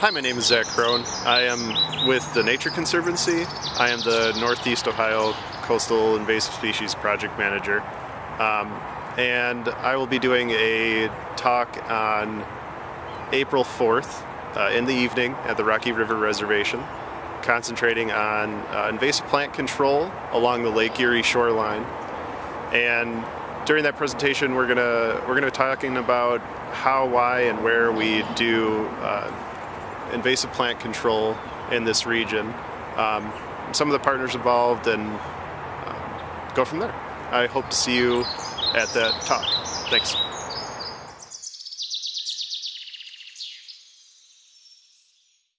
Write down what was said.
Hi, my name is Zach Crone. I am with the Nature Conservancy. I am the Northeast Ohio Coastal Invasive Species Project Manager. Um, and I will be doing a talk on April 4th uh, in the evening at the Rocky River Reservation, concentrating on uh, invasive plant control along the Lake Erie shoreline. And during that presentation, we're gonna we're gonna be talking about how, why, and where we do uh, invasive plant control in this region. Um, some of the partners involved, and um, go from there. I hope to see you at that talk. Thanks.